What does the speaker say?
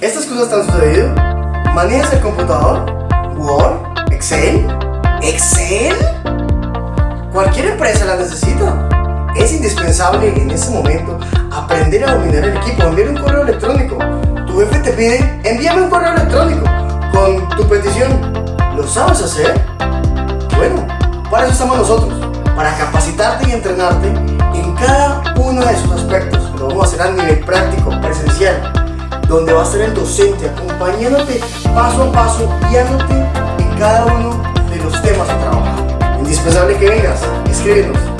cosas te han sucedido? ¿Manejas el computador? ¿Word? ¿Excel? ¿Excel? Cualquier empresa la necesita. Es indispensable en ese momento aprender a dominar el equipo, enviar un correo electrónico. Tu jefe te pide, envíame un correo electrónico con tu petición. ¿Lo sabes hacer? Bueno, para eso estamos nosotros, para capacitarte y entrenarte en cada uno de esos aspectos. Lo vamos a hacer a nivel práctico, presencial, donde va a ser el docente acompañándote paso a paso, guiándote en cada uno de los temas a trabajar. Indispensable que vengas, escríbenos